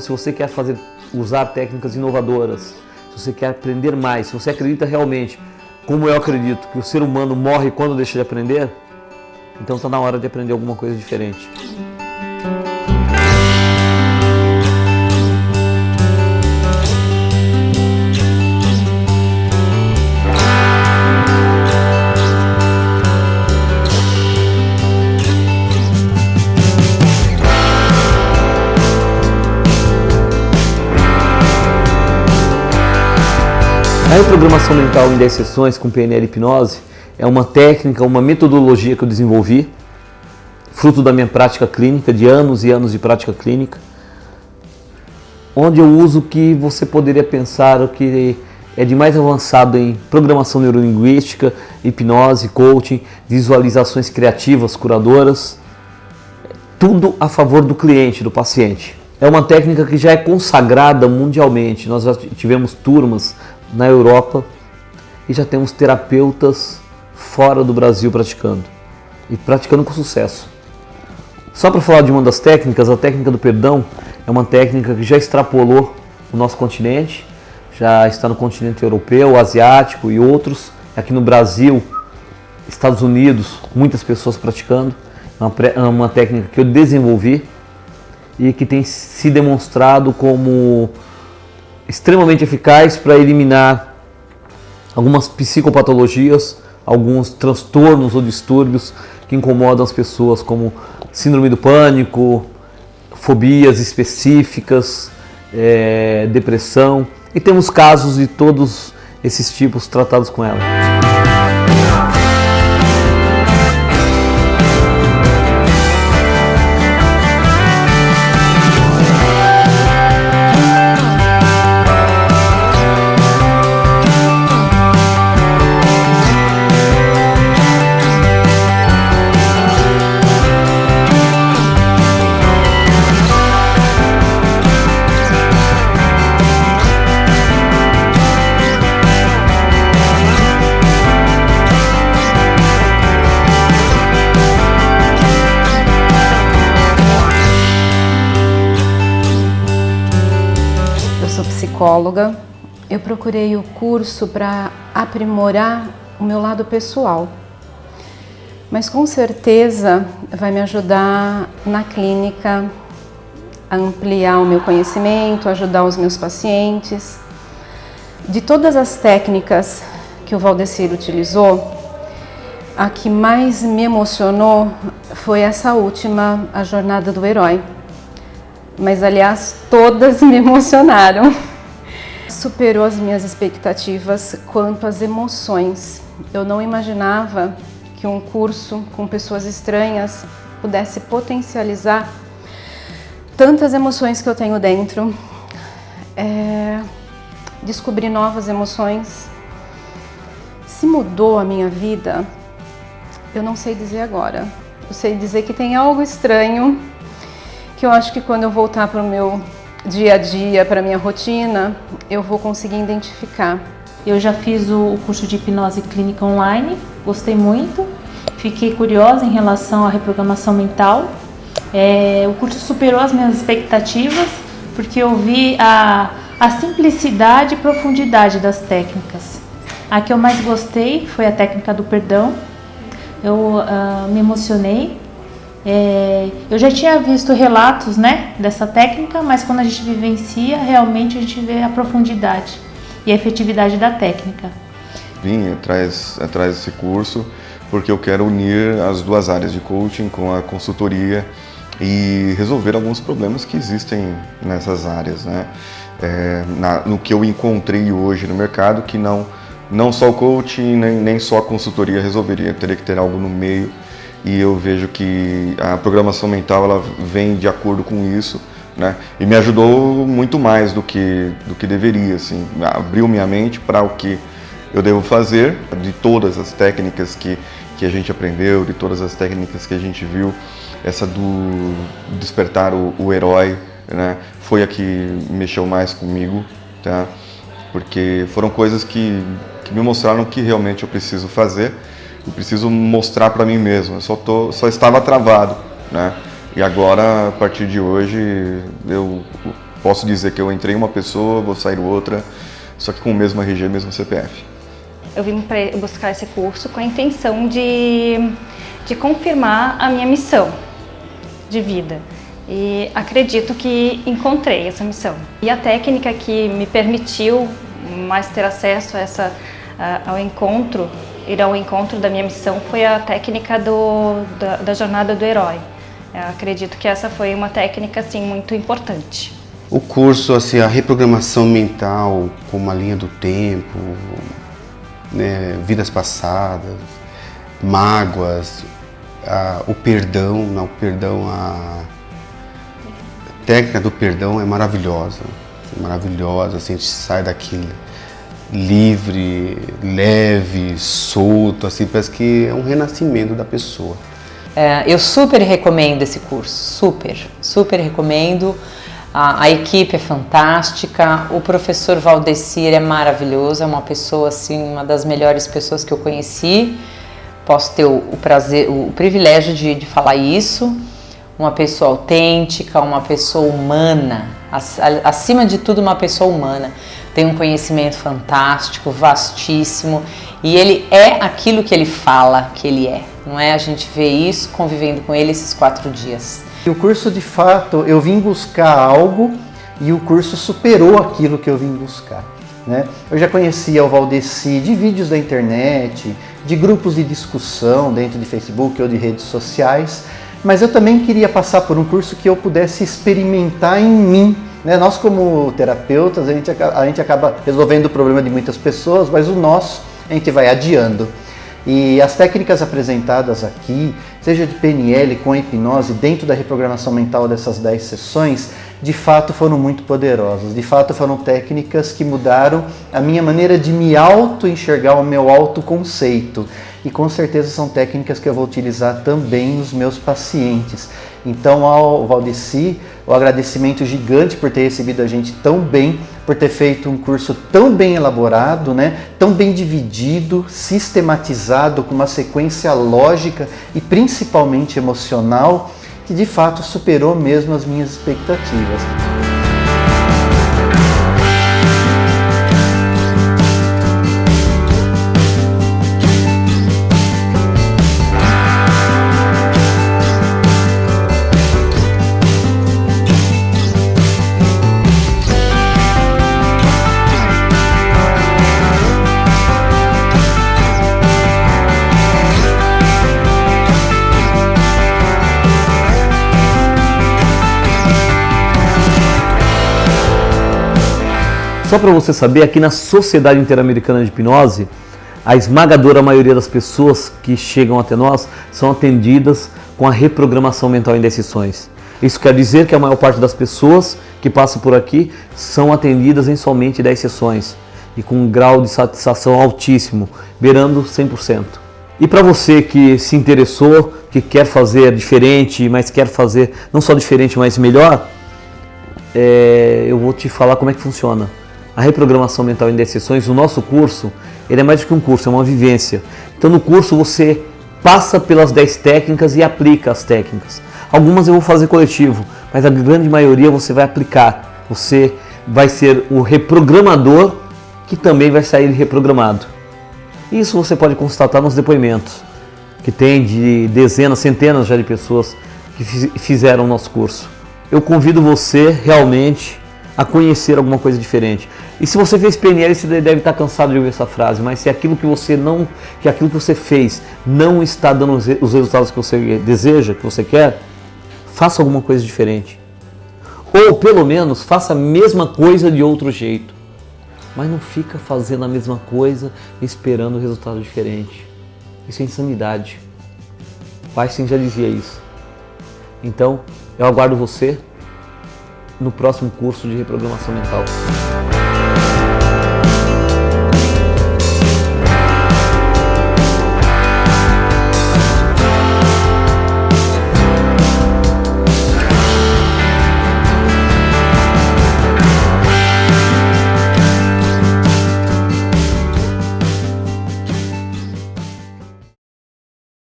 Se você quer fazer, usar técnicas inovadoras, se você quer aprender mais, se você acredita realmente, como eu acredito, que o ser humano morre quando deixa de aprender, então está na hora de aprender alguma coisa diferente. A reprogramação mental em 10 sessões com PNL hipnose é uma técnica, uma metodologia que eu desenvolvi, fruto da minha prática clínica, de anos e anos de prática clínica, onde eu uso o que você poderia pensar o que é de mais avançado em programação neurolinguística, hipnose, coaching, visualizações criativas, curadoras, tudo a favor do cliente, do paciente. É uma técnica que já é consagrada mundialmente. Nós já tivemos turmas na Europa e já temos terapeutas fora do Brasil praticando e praticando com sucesso. Só para falar de uma das técnicas, a técnica do perdão é uma técnica que já extrapolou o nosso continente, já está no continente europeu, asiático e outros, aqui no Brasil, Estados Unidos, muitas pessoas praticando. É uma é técnica que eu desenvolvi e que tem se demonstrado como extremamente eficaz para eliminar algumas psicopatologias, alguns transtornos ou distúrbios que incomodam as pessoas, como síndrome do pânico, fobias específicas, é, depressão. E temos casos de todos esses tipos tratados com ela. Psicóloga, eu procurei o curso para aprimorar o meu lado pessoal. Mas com certeza vai me ajudar na clínica a ampliar o meu conhecimento, ajudar os meus pacientes. De todas as técnicas que o Valdecir utilizou, a que mais me emocionou foi essa última, a Jornada do Herói. Mas, aliás, todas me emocionaram superou as minhas expectativas quanto às emoções. Eu não imaginava que um curso com pessoas estranhas pudesse potencializar tantas emoções que eu tenho dentro, é, descobrir novas emoções. Se mudou a minha vida, eu não sei dizer agora. Eu sei dizer que tem algo estranho que eu acho que quando eu voltar para o meu dia a dia, para minha rotina, eu vou conseguir identificar. Eu já fiz o curso de hipnose clínica online, gostei muito, fiquei curiosa em relação à reprogramação mental. É, o curso superou as minhas expectativas, porque eu vi a, a simplicidade e profundidade das técnicas. A que eu mais gostei foi a técnica do perdão. Eu uh, me emocionei é, eu já tinha visto relatos né, dessa técnica, mas quando a gente vivencia, realmente a gente vê a profundidade e a efetividade da técnica. Vim atrás, atrás desse curso porque eu quero unir as duas áreas de coaching com a consultoria e resolver alguns problemas que existem nessas áreas. Né? É, na, no que eu encontrei hoje no mercado, que não, não só o coaching nem, nem só a consultoria resolveria, teria que ter algo no meio e eu vejo que a programação mental ela vem de acordo com isso, né? E me ajudou muito mais do que do que deveria, assim, abriu minha mente para o que eu devo fazer, de todas as técnicas que que a gente aprendeu, de todas as técnicas que a gente viu, essa do despertar o, o herói, né? Foi a que mexeu mais comigo, tá? Porque foram coisas que, que me mostraram que realmente eu preciso fazer eu preciso mostrar para mim mesmo, eu só, tô, só estava travado, né? E agora, a partir de hoje, eu posso dizer que eu entrei uma pessoa, vou sair outra, só que com o mesmo RG, mesmo CPF. Eu vim buscar esse curso com a intenção de, de confirmar a minha missão de vida. E acredito que encontrei essa missão. E a técnica que me permitiu mais ter acesso a essa, ao encontro, ir ao encontro da minha missão, foi a técnica do, da, da jornada do herói. Eu acredito que essa foi uma técnica assim, muito importante. O curso, assim, a reprogramação mental com uma linha do tempo, né, vidas passadas, mágoas, a, o perdão, não, o perdão, a técnica do perdão é maravilhosa, maravilhosa, assim, a gente sai daqui livre, leve, solto, assim, parece que é um renascimento da pessoa. É, eu super recomendo esse curso, super, super recomendo. A, a, equipe é fantástica, o professor Valdecir é maravilhoso, é uma pessoa assim, uma das melhores pessoas que eu conheci. Posso ter o, o prazer, o, o privilégio de, de falar isso. Uma pessoa autêntica, uma pessoa humana, acima de tudo uma pessoa humana. Tem um conhecimento fantástico, vastíssimo e ele é aquilo que ele fala que ele é. Não é? A gente vê isso convivendo com ele esses quatro dias. O curso, de fato, eu vim buscar algo e o curso superou aquilo que eu vim buscar. Né? Eu já conhecia o Valdeci de vídeos da internet, de grupos de discussão dentro de Facebook ou de redes sociais, mas eu também queria passar por um curso que eu pudesse experimentar em mim. Né? Nós como terapeutas, a gente, a gente acaba resolvendo o problema de muitas pessoas, mas o nosso a gente vai adiando. E as técnicas apresentadas aqui, seja de PNL com hipnose, dentro da reprogramação mental dessas 10 sessões, de fato foram muito poderosas. De fato foram técnicas que mudaram a minha maneira de me auto-enxergar, o meu autoconceito. E com certeza são técnicas que eu vou utilizar também nos meus pacientes. Então ao Valdeci, o agradecimento gigante por ter recebido a gente tão bem, por ter feito um curso tão bem elaborado, né? tão bem dividido, sistematizado, com uma sequência lógica e principalmente emocional, que de fato superou mesmo as minhas expectativas. Para você saber, aqui na Sociedade Interamericana de Hipnose, a esmagadora maioria das pessoas que chegam até nós são atendidas com a reprogramação mental em decisões. Isso quer dizer que a maior parte das pessoas que passam por aqui são atendidas em somente 10 sessões e com um grau de satisfação altíssimo, beirando 100%. E para você que se interessou, que quer fazer diferente, mas quer fazer não só diferente, mas melhor, é, eu vou te falar como é que funciona a reprogramação mental em 10 sessões, o nosso curso, ele é mais do que um curso, é uma vivência. Então no curso você passa pelas 10 técnicas e aplica as técnicas. Algumas eu vou fazer coletivo, mas a grande maioria você vai aplicar. Você vai ser o reprogramador que também vai sair reprogramado. Isso você pode constatar nos depoimentos, que tem de dezenas, centenas já de pessoas que fizeram o nosso curso. Eu convido você realmente a conhecer alguma coisa diferente. E se você fez PNL, você deve estar cansado de ouvir essa frase, mas se aquilo que você não, que aquilo que você fez não está dando os resultados que você deseja, que você quer, faça alguma coisa diferente. Ou pelo menos faça a mesma coisa de outro jeito. Mas não fica fazendo a mesma coisa esperando um resultado diferente. Isso é insanidade. Einstein já dizia isso. Então, eu aguardo você no próximo curso de reprogramação mental.